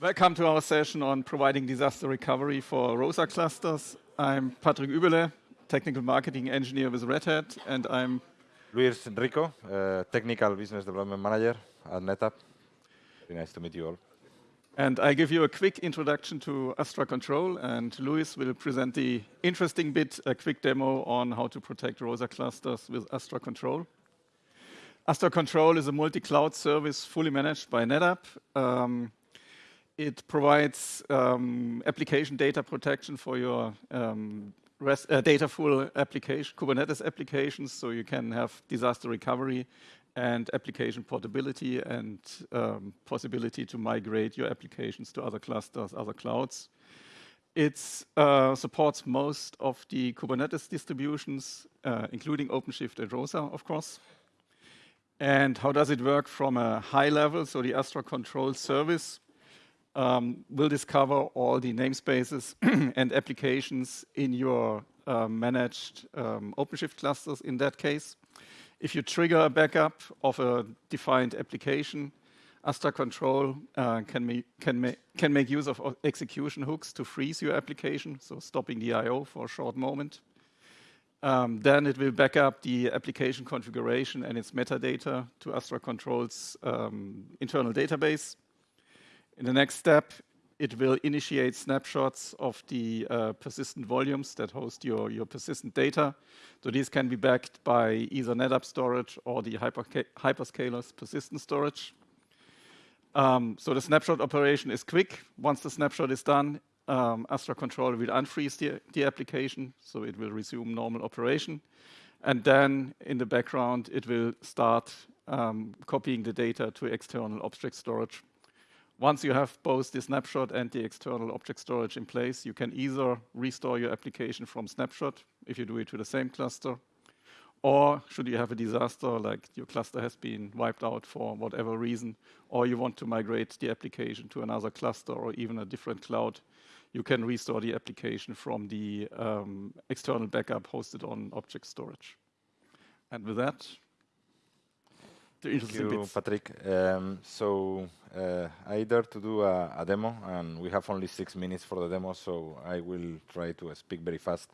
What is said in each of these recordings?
Welcome to our session on providing disaster recovery for ROSA clusters. I'm Patrick Übele, Technical Marketing Engineer with Red Hat, and I'm Luis Rico, uh, Technical Business Development Manager at NetApp. Very nice to meet you all. And I give you a quick introduction to Astra Control, and Luis will present the interesting bit, a quick demo on how to protect ROSA clusters with Astra Control. Astra Control is a multi-cloud service fully managed by NetApp. Um, it provides um, application data protection for your um, rest, uh, Dataful application, Kubernetes applications, so you can have disaster recovery and application portability and um, possibility to migrate your applications to other clusters, other clouds. It uh, supports most of the Kubernetes distributions, uh, including OpenShift and ROSA, of course. And how does it work from a high level? So the Astra Control service um, will discover all the namespaces and applications in your uh, managed um, OpenShift clusters in that case. If you trigger a backup of a defined application, Astra Control uh, can, can, ma can make use of execution hooks to freeze your application, so stopping the I.O. for a short moment. Um, then it will back up the application configuration and its metadata to Astra Control's um, internal database. In the next step, it will initiate snapshots of the uh, persistent volumes that host your, your persistent data. So these can be backed by either NetApp storage or the hyperscaler's persistent storage. Um, so the snapshot operation is quick. Once the snapshot is done, um, Astra Control will unfreeze the, the application, so it will resume normal operation. And then in the background, it will start um, copying the data to external object storage once you have both the snapshot and the external object storage in place, you can either restore your application from snapshot if you do it to the same cluster, or should you have a disaster like your cluster has been wiped out for whatever reason, or you want to migrate the application to another cluster or even a different cloud, you can restore the application from the um, external backup hosted on object storage. And with that, Thank you, Patrick. Um, so uh, I dare to do a, a, demo, and we have only six minutes for the demo, so I will try to speak very fast.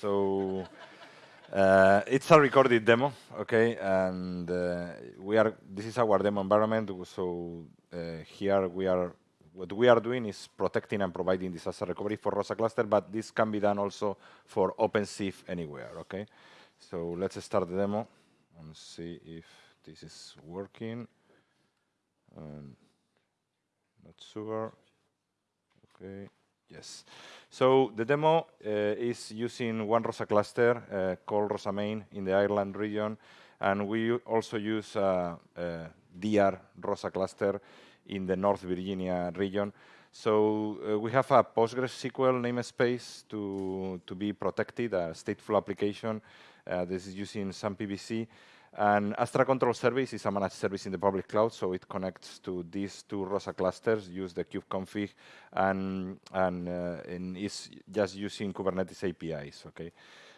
So uh, it's a recorded demo, okay, and uh, we are. This is our demo environment. So uh, here we are. What we are doing is protecting and providing disaster recovery for ROSA cluster, but this can be done also for OpenShift anywhere, okay. So let's start the demo and see if this is working. Um, not sure. Okay. Yes. So the demo uh, is using one ROSA cluster uh, called ROSA Main in the Ireland region, and we also use a, a DR ROSA cluster in the North Virginia region. So uh, we have a PostgreSQL namespace to, to be protected, a stateful application. Uh, this is using some PVC. And Astra Control Service is a managed service in the public cloud, so it connects to these two ROSA clusters, use the kubeconfig, and, and, uh, and is just using Kubernetes APIs, okay?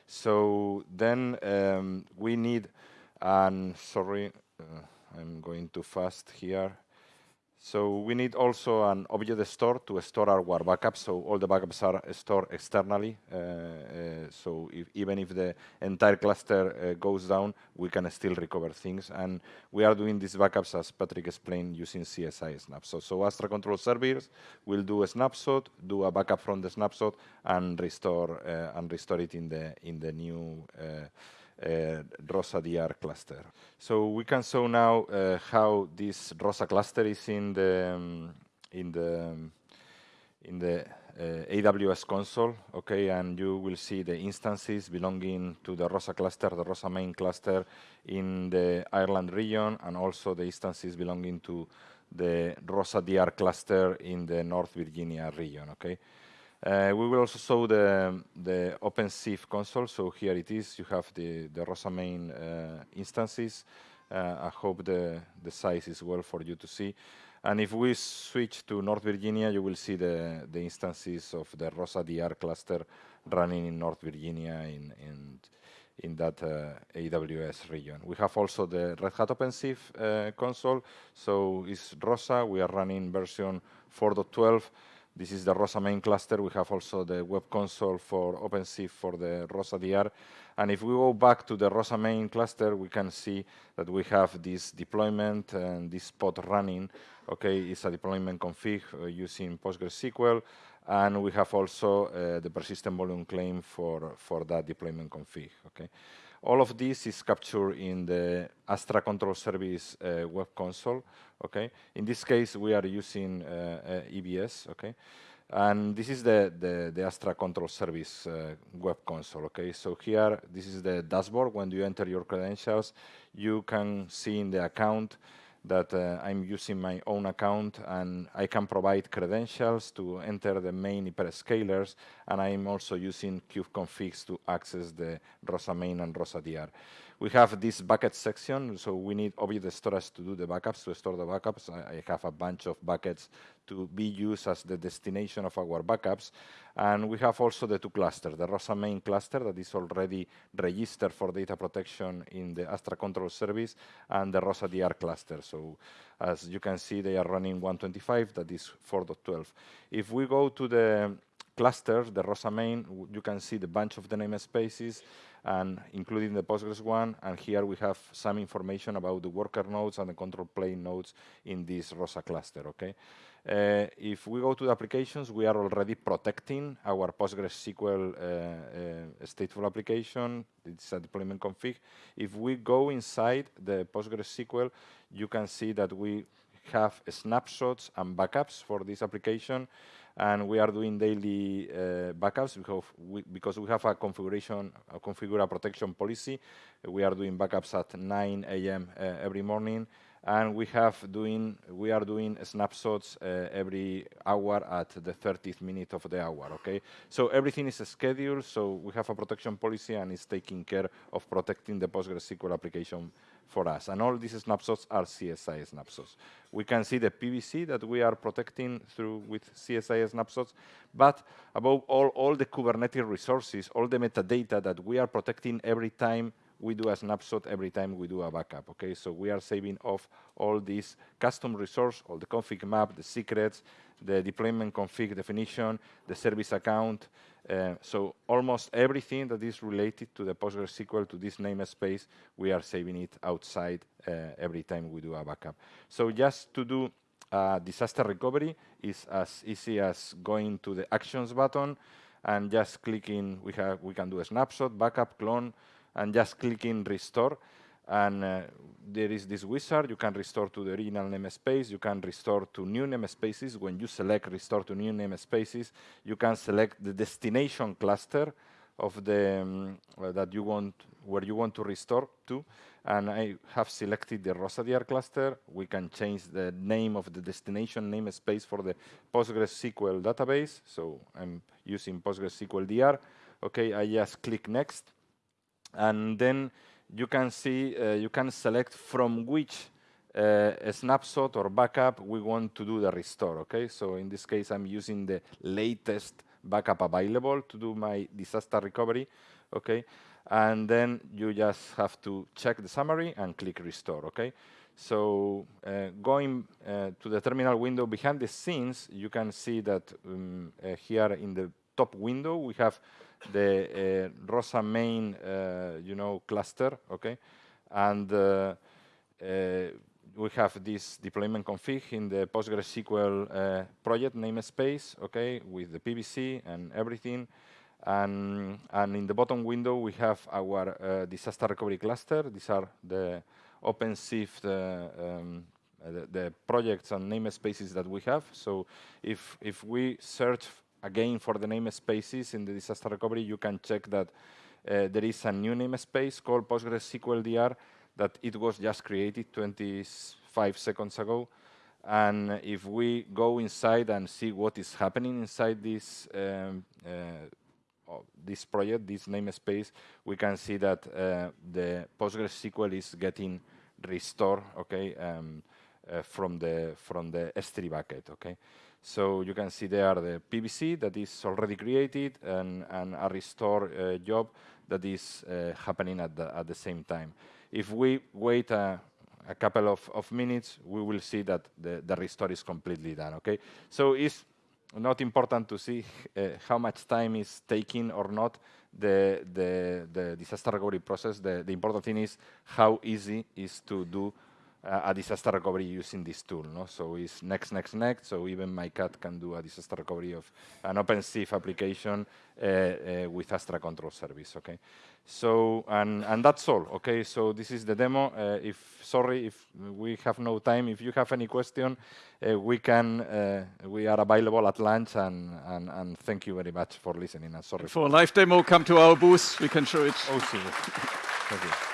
So then um, we need, and sorry, uh, I'm going too fast here. So we need also an object store to store our backups. So all the backups are stored externally. Uh, uh, so if, even if the entire cluster uh, goes down, we can still recover things. And we are doing these backups, as Patrick explained, using CSI snapshot. So Astra Control Service will do a snapshot, do a backup from the snapshot, and restore uh, and restore it in the in the new uh, uh, ROSA DR cluster. So we can show now uh, how this ROSA cluster is in the um, in the um, in the uh, AWS console, okay, and you will see the instances belonging to the ROSA cluster, the ROSA main cluster in the Ireland region, and also the instances belonging to the ROSA DR cluster in the North Virginia region, okay. Uh, we will also show the, the OpenShift console. So here it is. You have the, the ROSA main uh, instances. Uh, I hope the, the size is well for you to see. And if we switch to North Virginia, you will see the, the instances of the ROSA DR cluster running in North Virginia in, in, in that uh, AWS region. We have also the Red Hat OpenShift uh, console. So it's ROSA. We are running version 4.12. This is the ROSA main cluster. We have also the web console for OpenShift for the ROSA DR. And if we go back to the ROSA main cluster, we can see that we have this deployment and this pod running. Okay, it's a deployment config uh, using PostgreSQL. And we have also uh, the persistent volume claim for, for that deployment config. Okay. All of this is captured in the Astra Control Service uh, web console. Okay. In this case, we are using uh, uh EBS. Okay. And this is the, the, the Astra Control Service uh, web console. Okay. So here, this is the dashboard. When you enter your credentials, you can see in the account that uh, I'm using my own account and I can provide credentials to enter the main hyperscalers and I'm also using kubeconfigs to access the ROSA main and ROSA DR. We have this bucket section, so we need object storage to do the backups, to store the backups. I, I have a bunch of buckets to be used as the destination of our backups. And we have also the two clusters, the ROSA main cluster that is already registered for data protection in the Astra Control Service and the ROSA DR cluster. So as you can see, they are running 125, that is 4.12. If we go to the cluster, the ROSA main, you can see the bunch of the namespaces and including the Postgres one. And here we have some information about the worker nodes and the control plane nodes in this ROSA cluster, okay? Uh, if we go to the applications, we are already protecting our PostgreSQL uh, uh, stateful application. It's a deployment config. If we go inside the PostgreSQL, you can see that we have snapshots and backups for this application and we are doing daily uh, backups because we, because we have a configuration, a configure a protection policy. We are doing backups at 9 a.m. Uh, every morning, and we have doing we are doing snapshots uh, every hour at the 30th minute of the hour. Okay, so everything is scheduled. So we have a protection policy, and it's taking care of protecting the PostgreSQL application for us. And all these snapshots are CSI snapshots. We can see the PVC that we are protecting through with CSI snapshots, but above all, all the Kubernetes resources, all the metadata that we are protecting every time we do a snapshot every time we do a backup, okay? So we are saving off all these custom resource, all the config map, the secrets, the deployment config definition, the service account, uh, so almost everything that is related to the PostgreSQL, to this namespace, we are saving it outside uh, every time we do a backup. So just to do uh, disaster recovery is as easy as going to the actions button and just clicking, we, have, we can do a snapshot, backup, clone, and just clicking restore. And uh, there is this wizard, you can restore to the original namespace, you can restore to new namespaces. When you select restore to new namespaces, you can select the destination cluster of the um, uh, that you want, where you want to restore to. And I have selected the ROSA-DR cluster. We can change the name of the destination namespace for the PostgreSQL database. So I'm using PostgreSQL DR. Okay, I just click next. And then you can see, uh, you can select from which uh, snapshot or backup we want to do the restore, okay? So in this case, I'm using the latest backup available to do my disaster recovery, okay? And then you just have to check the summary and click restore, okay? So uh, going uh, to the terminal window behind the scenes, you can see that um, uh, here in the top window, we have the uh, ROSA main, uh, you know, cluster, okay? And uh, we have this deployment config in the PostgreSQL project namespace, okay, with the PVC and everything. And, and in the bottom window, we have our uh, disaster recovery cluster. These are the OpenShift, um, the, the, projects and namespaces that we have. So if, if we search again, for the namespaces in the disaster recovery, you can check that uh, there is a new namespace called PostgreSQL DR that it was just created 25 seconds ago. And if we go inside and see what is happening inside this um, uh, this project, this namespace, we can see that uh, the PostgreSQL is getting restored, okay, um, uh, from the from the S3 bucket, okay. So you can see there are the PVC that is already created and, and a restore uh, job that is uh, happening at the, at the same time. If we wait a, a couple of, of minutes, we will see that the, the restore is completely done, okay? So it's not important to see uh, how much time is taking or not the, the, the disaster recovery process. The, the important thing is how easy is to do uh, a disaster recovery using this tool. No? So it's next, next, next. So even my cat can do a disaster recovery of an OpenShift application uh, uh, with Astra Control Service. Okay. So and and that's all. Okay. So this is the demo. Uh, if sorry if we have no time. If you have any question, uh, we can. Uh, we are available at lunch. And, and and thank you very much for listening. And sorry for a live demo. Come to our booth. We can show it. Oh, see. Thank you.